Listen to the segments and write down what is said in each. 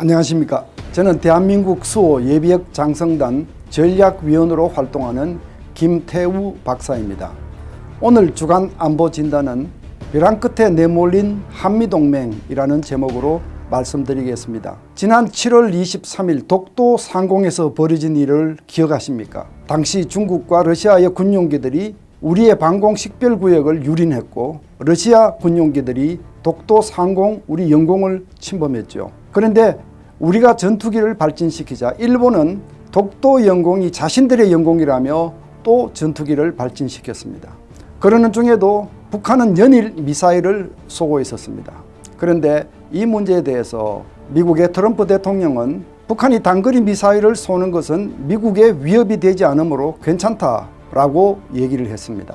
안녕하십니까. 저는 대한민국 수호 예비역 장성단 전략위원으로 활동하는 김태우 박사입니다. 오늘 주간 안보 진단은 벼랑 끝에 내몰린 한미동맹이라는 제목으로 말씀드리겠습니다. 지난 7월 23일 독도 상공에서 벌어진 일을 기억하십니까? 당시 중국과 러시아의 군용기들이 우리의 방공 식별구역을 유린했고 러시아 군용기들이 독도 상공 우리 영공을 침범했죠. 그런데 우리가 전투기를 발진시키자 일본은 독도 영공이 자신들의 영공이라며 또 전투기를 발진시켰습니다. 그러는 중에도 북한은 연일 미사일을 쏘고 있었습니다. 그런데 이 문제에 대해서 미국의 트럼프 대통령은 북한이 단거리 미사일을 쏘는 것은 미국의 위협이 되지 않으므로 괜찮다라고 얘기를 했습니다.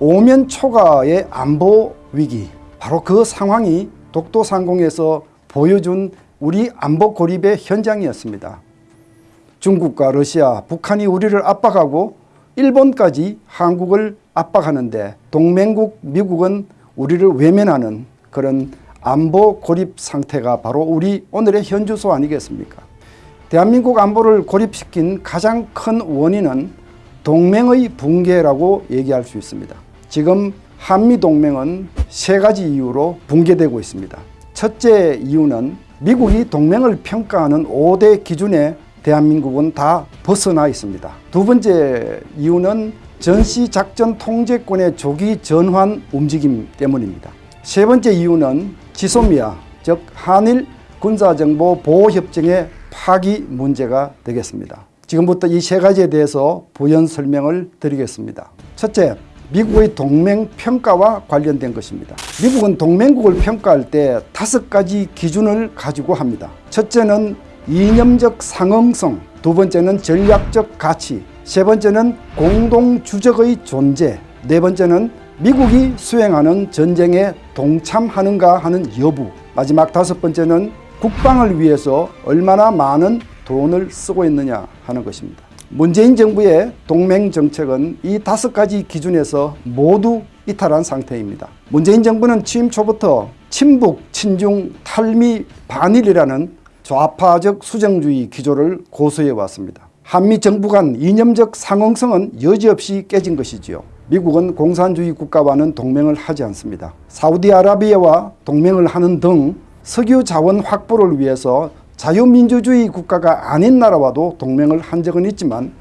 오면 초과의 안보 위기 바로 그 상황이 독도 상공에서 보여준 우리 안보 고립의 현장이었습니다. 중국과 러시아, 북한이 우리를 압박하고 일본까지 한국을 압박하는데 동맹국 미국은 우리를 외면하는 그런 안보 고립 상태가 바로 우리 오늘의 현주소 아니겠습니까? 대한민국 안보를 고립시킨 가장 큰 원인은 동맹의 붕괴라고 얘기할 수 있습니다. 지금 한미동맹은 세 가지 이유로 붕괴되고 있습니다. 첫째 이유는 미국이 동맹을 평가하는 5대 기준에 대한민국은 다 벗어나 있습니다. 두 번째 이유는 전시작전 통제권의 조기 전환 움직임 때문입니다. 세 번째 이유는 지소미아 즉 한일 군사정보 보호협정의 파기 문제가 되겠습니다. 지금부터 이 세 가지에 대해서 부연 설명을 드리겠습니다. 첫째, 미국의 동맹 평가와 관련된 것입니다. 미국은 동맹국을 평가할 때 다섯 가지 기준을 가지고 합니다. 첫째는 이념적 상응성, 두 번째는 전략적 가치, 세 번째는 공동주적의 존재, 네 번째는 미국이 수행하는 전쟁에 동참하는가 하는 여부, 마지막 다섯 번째는 국방을 위해서 얼마나 많은 돈을 쓰고 있느냐 하는 것입니다. 문재인 정부의 동맹 정책은 이 다섯 가지 기준에서 모두 이탈한 상태입니다. 문재인 정부는 취임 초부터 친북, 친중, 탈미, 반일이라는 좌파적 수정주의 기조를 고수해 왔습니다. 한미 정부 간 이념적 상응성은 여지없이 깨진 것이지요. 미국은 공산주의 국가와는 동맹을 하지 않습니다. 사우디아라비아와 동맹을 하는 등 석유 자원 확보를 위해서 자유민주주의 국가가 아닌 나라와도 동맹을 한 적은 있지만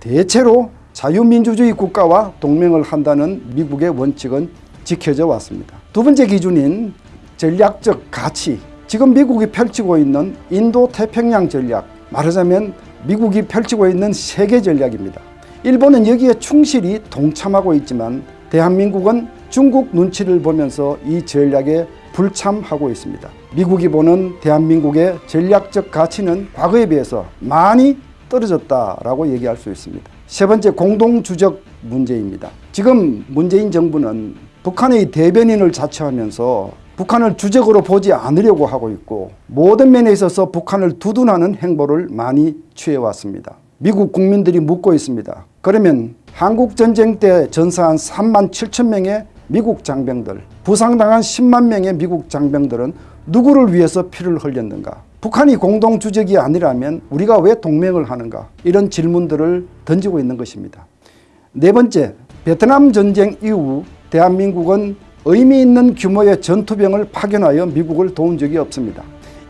대체로 자유민주주의 국가와 동맹을 한다는 미국의 원칙은 지켜져 왔습니다. 두 번째 기준인 전략적 가치 지금 미국이 펼치고 있는 인도태평양 전략 말하자면 미국이 펼치고 있는 세계 전략입니다. 일본은 여기에 충실히 동참하고 있지만 대한민국은 중국 눈치를 보면서 이 전략에 불참하고 있습니다. 미국이 보는 대한민국의 전략적 가치는 과거에 비해서 많이 떨어졌다라고 얘기할 수 있습니다. 세 번째 공동주적 문제입니다. 지금 문재인 정부는 북한의 대변인을 자처하면서 북한을 주적으로 보지 않으려고 하고 있고 모든 면에 있어서 북한을 두둔하는 행보를 많이 취해왔습니다. 미국 국민들이 묻고 있습니다. 그러면 한국전쟁 때 전사한 3만 7천 명의 미국 장병들 부상당한 10만 명의 미국 장병들은 누구를 위해서 피를 흘렸는가 북한이 공동주적이 아니라면 우리가 왜 동맹을 하는가 이런 질문들을 던지고 있는 것입니다. 네 번째 베트남 전쟁 이후 대한민국은 의미 있는 규모의 전투병을 파견하여 미국을 도운 적이 없습니다.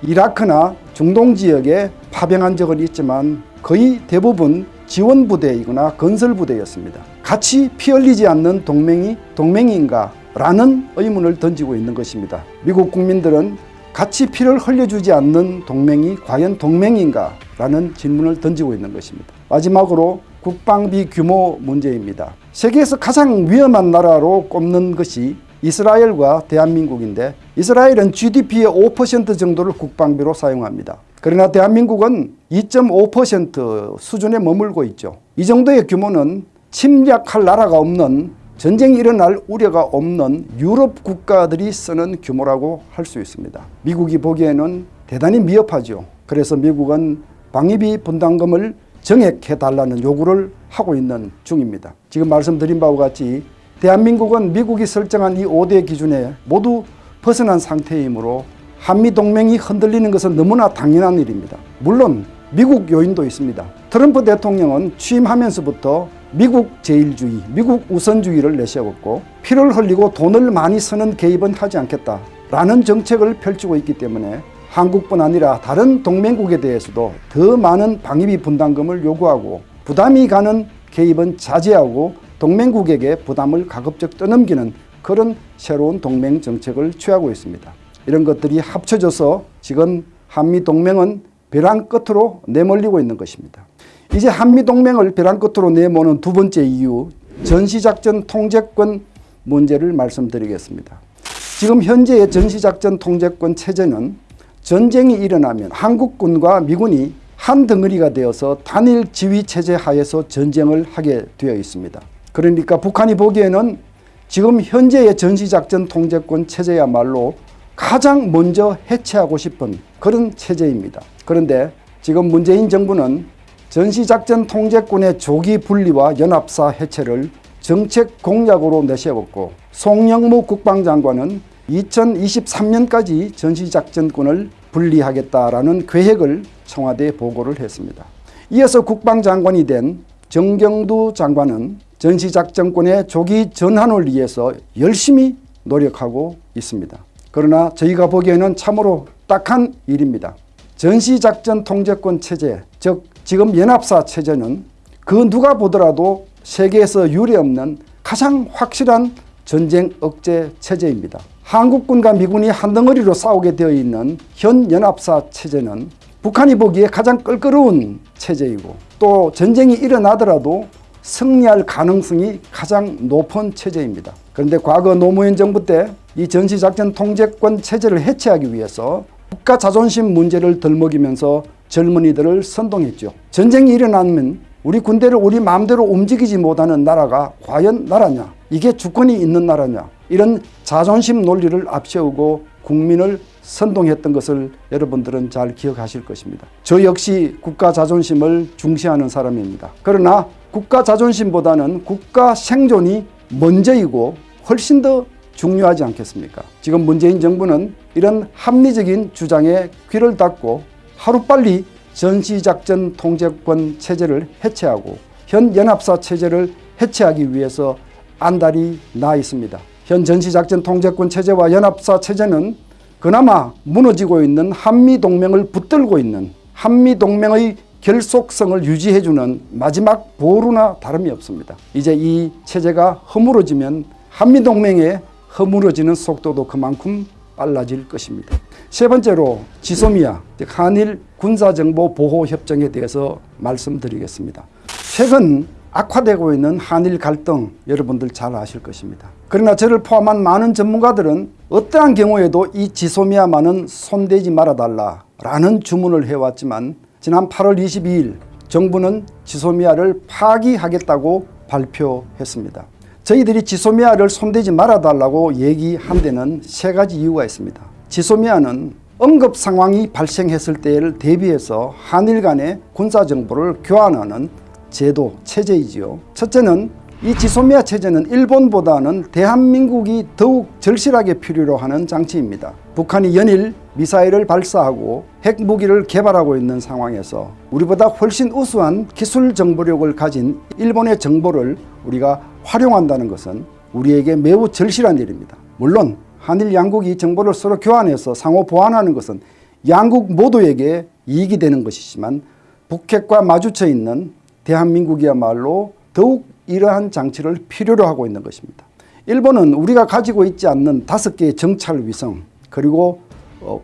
이라크나 중동 지역에 파병한 적은 있지만 거의 대부분 지원부대이거나 건설부대였습니다. 같이 피 흘리지 않는 동맹이 동맹인가 라는 의문을 던지고 있는 것입니다. 미국 국민들은 같이 피를 흘려주지 않는 동맹이 과연 동맹인가 라는 질문을 던지고 있는 것입니다. 마지막으로 국방비 규모 문제입니다. 세계에서 가장 위험한 나라로 꼽는 것이 이스라엘과 대한민국인데 이스라엘은 GDP의 5% 정도를 국방비로 사용합니다. 그러나 대한민국은 2.5% 수준에 머물고 있죠. 이 정도의 규모는 침략할 나라가 없는 전쟁이 일어날 우려가 없는 유럽 국가들이 쓰는 규모라고 할 수 있습니다. 미국이 보기에는 대단히 미흡하죠. 그래서 미국은 방위비 분담금을 정액해달라는 요구를 하고 있는 중입니다. 지금 말씀드린 바와 같이 대한민국은 미국이 설정한 이 5대 기준에 모두 벗어난 상태이므로 한미동맹이 흔들리는 것은 너무나 당연한 일입니다. 물론 미국 요인도 있습니다. 트럼프 대통령은 취임하면서부터 미국 제일주의, 미국 우선주의를 내세웠고 피를 흘리고 돈을 많이 쓰는 개입은 하지 않겠다라는 정책을 펼치고 있기 때문에 한국뿐 아니라 다른 동맹국에 대해서도 더 많은 방위비 분담금을 요구하고 부담이 가는 개입은 자제하고 동맹국에게 부담을 가급적 떠넘기는 그런 새로운 동맹 정책을 취하고 있습니다. 이런 것들이 합쳐져서 지금 한미동맹은 벼랑 끝으로 내몰리고 있는 것입니다. 이제 한미동맹을 벼랑 끝으로 내모는 두 번째 이유 전시작전 통제권 문제를 말씀드리겠습니다. 지금 현재의 전시작전 통제권 체제는 전쟁이 일어나면 한국군과 미군이 한 덩어리가 되어서 단일 지휘 체제 하에서 전쟁을 하게 되어 있습니다. 그러니까 북한이 보기에는 지금 현재의 전시작전 통제권 체제야말로 가장 먼저 해체하고 싶은 그런 체제입니다. 그런데 지금 문재인 정부는 전시작전 통제권의 조기 분리와 연합사 해체를 정책 공약으로 내세웠고 송영무 국방장관은 2023년까지 전시작전권을 분리하겠다라는 계획을 청와대에 보고를 했습니다. 이어서 국방장관이 된 정경두 장관은 전시작전권의 조기 전환을 위해서 열심히 노력하고 있습니다. 그러나 저희가 보기에는 참으로 딱한 일입니다. 전시작전 통제권 체제, 즉 지금 연합사 체제는 그 누가 보더라도 세계에서 유례없는 가장 확실한 전쟁 억제 체제입니다. 한국군과 미군이 한 덩어리로 싸우게 되어 있는 현 연합사 체제는 북한이 보기에 가장 껄끄러운 체제이고 또 전쟁이 일어나더라도 승리할 가능성이 가장 높은 체제입니다. 그런데 과거 노무현 정부 때 이 전시작전 통제권 체제를 해체하기 위해서 국가 자존심 문제를 덜먹이면서 젊은이들을 선동했죠. 전쟁이 일어나면 우리 군대를 우리 마음대로 움직이지 못하는 나라가 과연 나라냐? 이게 주권이 있는 나라냐? 이런 자존심 논리를 앞세우고 국민을 선동했던 것을 여러분들은 잘 기억하실 것입니다. 저 역시 국가 자존심을 중시하는 사람입니다. 그러나 국가 자존심보다는 국가 생존이 먼저이고 훨씬 더 중요하지 않겠습니까? 지금 문재인 정부는 이런 합리적인 주장에 귀를 닫고 하루빨리 전시작전 통제권 체제를 해체하고 현 연합사 체제를 해체하기 위해서 안달이 나 있습니다. 현 전시작전 통제권 체제와 연합사 체제는 그나마 무너지고 있는 한미동맹을 붙들고 있는 한미동맹의 결속성을 유지해주는 마지막 보루나 다름이 없습니다. 이제 이 체제가 허물어지면 한미동맹의 허물어지는 속도도 그만큼 빨라질 것입니다. 세 번째로 지소미아 한일 군사정보보호협정에 대해서 말씀드리겠습니다. 최근 악화되고 있는 한일 갈등 여러분들 잘 아실 것입니다. 그러나 저를 포함한 많은 전문가들은 어떠한 경우에도 이 지소미아만은 손대지 말아달라라는 주문을 해왔지만 지난 8월 22일 정부는 지소미아를 파기하겠다고 발표했습니다. 저희들이 지소미아를 손대지 말아달라고 얘기한 데는 세 가지 이유가 있습니다. 지소미아는 응급 상황이 발생했을 때를 대비해서 한일 간의 군사정보를 교환하는 제도, 체제이지요. 첫째는 이 지소미아 체제는 일본보다는 대한민국이 더욱 절실하게 필요로 하는 장치입니다. 북한이 연일 미사일을 발사하고 핵무기를 개발하고 있는 상황에서 우리보다 훨씬 우수한 기술 정보력을 가진 일본의 정보를 우리가 활용한다는 것은 우리에게 매우 절실한 일입니다. 물론 한일 양국이 정보를 서로 교환해서 상호 보완하는 것은 양국 모두에게 이익이 되는 것이지만 북핵과 마주쳐 있는 대한민국이야말로 더욱 이러한 장치를 필요로 하고 있는 것입니다. 일본은 우리가 가지고 있지 않는 다섯 개의 정찰 위성 그리고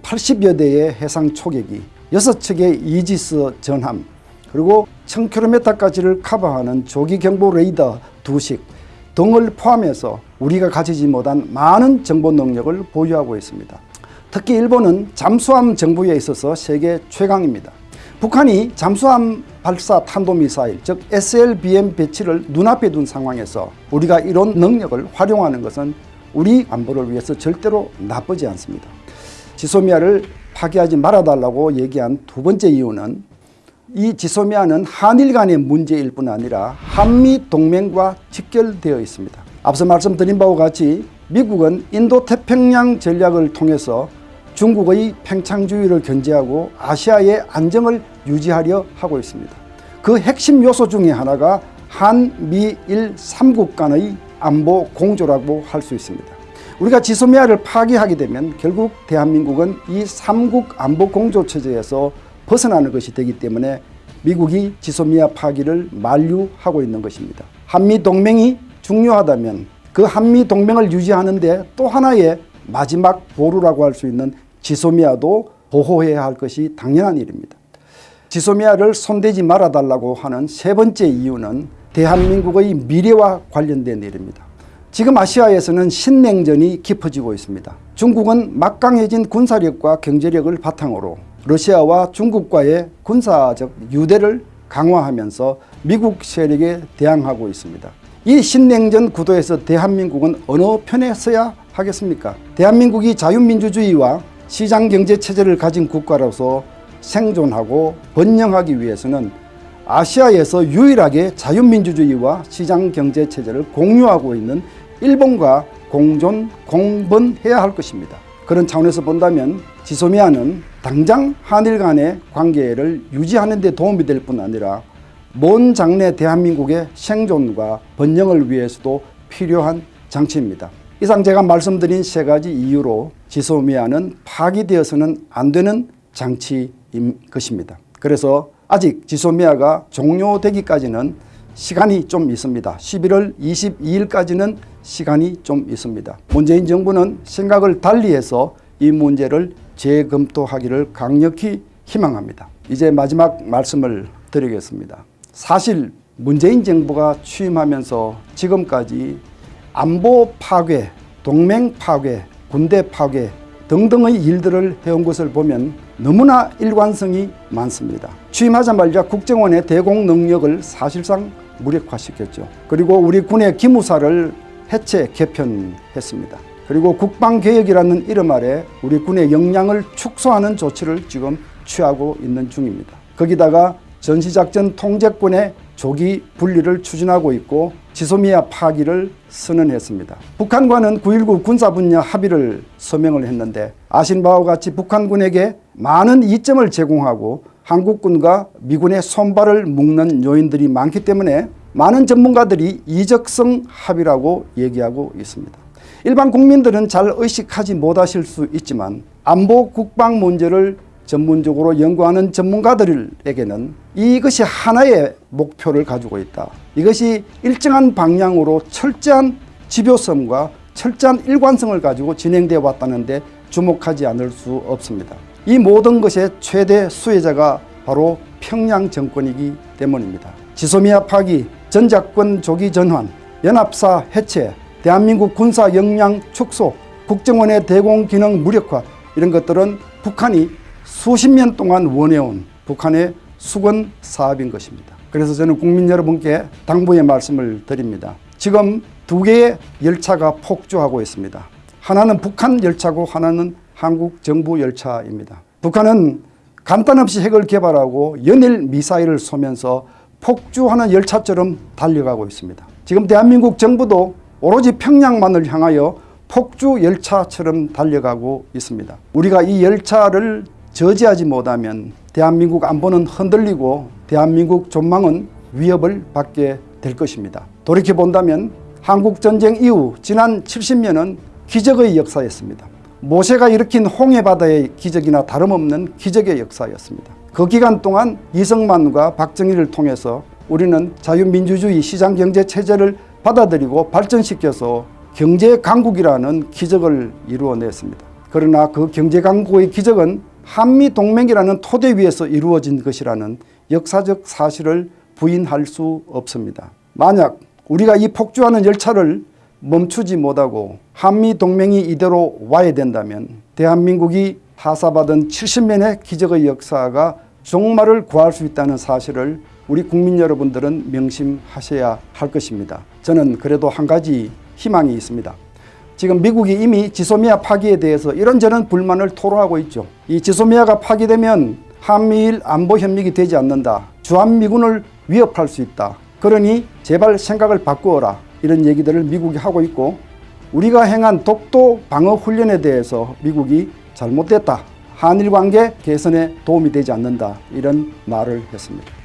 80여 어, 대의 해상 초계기, 6척의 이지스 전함, 그리고 1000km까지를 커버하는 조기 경보 레이더 두식 등을 포함해서 우리가 가지지 못한 많은 정보 능력을 보유하고 있습니다. 특히 일본은 잠수함 정보에 있어서 세계 최강입니다. 북한이 잠수함 발사 탄도미사일 즉 SLBM 배치를 눈앞에 둔 상황에서 우리가 이런 능력을 활용하는 것은 우리 안보를 위해서 절대로 나쁘지 않습니다. 지소미아를 파괴하지 말아달라고 얘기한 두 번째 이유는 이 지소미아는 한일 간의 문제일 뿐 아니라 한미 동맹과 직결되어 있습니다. 앞서 말씀드린 바와 같이 미국은 인도태평양 전략을 통해서 중국의 팽창주의를 견제하고 아시아의 안정을 유지하려 하고 있습니다. 그 핵심 요소 중에 하나가 한미일 3국 간의 안보 공조라고 할 수 있습니다. 우리가 지소미아를 파기하게 되면 결국 대한민국은 이 3국 안보 공조 체제에서 벗어나는 것이 되기 때문에 미국이 지소미아 파기를 만류하고 있는 것입니다. 한미 동맹이 중요하다면 그 한미 동맹을 유지하는 데 또 하나의 마지막 보루라고 할 수 있는 지소미아도 보호해야 할 것이 당연한 일입니다. 지소미아를 손대지 말아달라고 하는 세 번째 이유는 대한민국의 미래와 관련된 일입니다. 지금 아시아에서는 신냉전이 깊어지고 있습니다. 중국은 막강해진 군사력과 경제력을 바탕으로 러시아와 중국과의 군사적 유대를 강화하면서 미국 세력에 대항하고 있습니다. 이 신냉전 구도에서 대한민국은 어느 편에 서야 하겠습니까? 대한민국이 자유민주주의와 시장경제체제를 가진 국가로서 생존하고 번영하기 위해서는 아시아에서 유일하게 자유민주주의와 시장경제체제를 공유하고 있는 일본과 공존, 공번해야 할 것입니다. 그런 차원에서 본다면 지소미아는 당장 한일 간의 관계를 유지하는 데 도움이 될 뿐 아니라 먼 장래 대한민국의 생존과 번영을 위해서도 필요한 장치입니다. 이상 제가 말씀드린 세 가지 이유로 지소미아는 파기되어서는 안 되는 장치인 것입니다. 그래서 아직 지소미아가 종료되기까지는 시간이 좀 있습니다. 11월 22일까지는 시간이 좀 있습니다. 문재인 정부는 생각을 달리해서 이 문제를 재검토하기를 강력히 희망합니다. 이제 마지막 말씀을 드리겠습니다. 사실 문재인 정부가 취임하면서 지금까지 안보 파괴, 동맹 파괴, 군대 파괴 등등의 일들을 해온 것을 보면 너무나 일관성이 많습니다. 취임하자마자 국정원의 대공 능력을 사실상 무력화시켰죠. 그리고 우리 군의 기무사를 해체 개편했습니다. 그리고 국방개혁이라는 이름 아래 우리 군의 역량을 축소하는 조치를 지금 취하고 있는 중입니다. 거기다가 전시작전 통제권의 조기 분리를 추진하고 있고 지소미아 파기를 선언했습니다. 북한과는 9.19 군사분야 합의를 서명을 했는데 아신 바와 같이 북한군에게 많은 이점을 제공하고 한국군과 미군의 손발을 묶는 요인들이 많기 때문에 많은 전문가들이 이적성 합의라고 얘기하고 있습니다. 일반 국민들은 잘 의식하지 못하실 수 있지만 안보 국방 문제를 전문적으로 연구하는 전문가들에게는 이것이 하나의 목표를 가지고 있다. 이것이 일정한 방향으로 철저한 지표성과 철저한 일관성을 가지고 진행되어 왔다는데 주목하지 않을 수 없습니다. 이 모든 것의 최대 수혜자가 바로 평양 정권이기 때문입니다. 지소미아 파기, 전작권 조기 전환, 연합사 해체, 대한민국 군사 역량 축소, 국정원의 대공 기능 무력화 이런 것들은 북한이 수십 년 동안 원해온 북한의 수건 사업인 것입니다. 그래서 저는 국민 여러분께 당부의 말씀을 드립니다. 지금 두 개의 열차가 폭주하고 있습니다. 하나는 북한 열차고 하나는 한국 정부 열차입니다. 북한은 간단 없이 핵을 개발하고 연일 미사일을 쏘면서 폭주하는 열차처럼 달려가고 있습니다. 지금 대한민국 정부도 오로지 평양만을 향하여 폭주 열차처럼 달려가고 있습니다. 우리가 이 열차를 저지하지 못하면 대한민국 안보는 흔들리고 대한민국 전망은 위협을 받게 될 것입니다. 돌이켜 본다면 한국전쟁 이후 지난 70년은 기적의 역사였습니다. 모세가 일으킨 홍해바다의 기적이나 다름없는 기적의 역사였습니다. 그 기간 동안 이승만과 박정희를 통해서 우리는 자유민주주의 시장경제체제를 받아들이고 발전시켜서 경제 강국이라는 기적을 이루어냈습니다. 그러나 그 경제 강국의 기적은 한미동맹이라는 토대 위에서 이루어진 것이라는 역사적 사실을 부인할 수 없습니다. 만약 우리가 이 폭주하는 열차를 멈추지 못하고 한미동맹이 이대로 와야 된다면 대한민국이 하사받은 70년의 기적의 역사가 종말을 구할 수 있다는 사실을 우리 국민 여러분들은 명심하셔야 할 것입니다. 저는 그래도 한 가지 희망이 있습니다. 지금 미국이 이미 지소미아 파기에 대해서 이런저런 불만을 토로하고 있죠. 이 지소미아가 파기되면 한미일 안보 협력이 되지 않는다. 주한미군을 위협할 수 있다. 그러니 제발 생각을 바꾸어라. 이런 얘기들을 미국이 하고 있고 우리가 행한 독도 방어 훈련에 대해서 미국이 잘못됐다. 한일 관계 개선에 도움이 되지 않는다. 이런 말을 했습니다.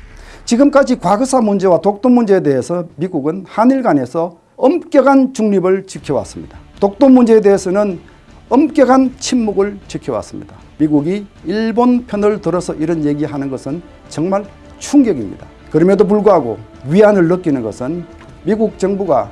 지금까지 과거사 문제와 독도 문제에 대해서 미국은 한일 간에서 엄격한 중립을 지켜왔습니다. 독도 문제에 대해서는 엄격한 침묵을 지켜왔습니다. 미국이 일본 편을 들어서 이런 얘기하는 것은 정말 충격입니다. 그럼에도 불구하고 위안을 느끼는 것은 미국 정부가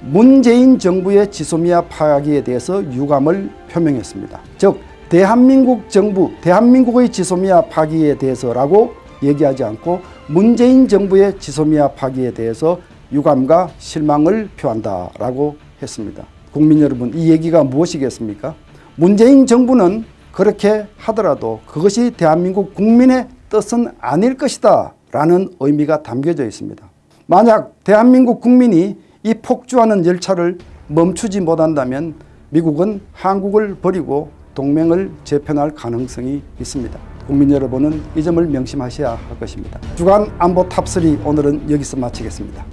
문재인 정부의 지소미아 파기에 대해서 유감을 표명했습니다. 즉 대한민국 정부, 대한민국의 지소미아 파기에 대해서라고 얘기하지 않고 문재인 정부의 지소미아 파기에 대해서 유감과 실망을 표한다라고 했습니다. 국민 여러분, 이 얘기가 무엇이겠습니까? 문재인 정부는 그렇게 하더라도 그것이 대한민국 국민의 뜻은 아닐 것이다 라는 의미가 담겨져 있습니다. 만약 대한민국 국민이 이 폭주하는 열차를 멈추지 못한다면 미국은 한국을 버리고 동맹을 재편할 가능성이 있습니다. 국민 여러분은 이 점을 명심하셔야 할 것입니다. 주간 안보 탑3 오늘은 여기서 마치겠습니다.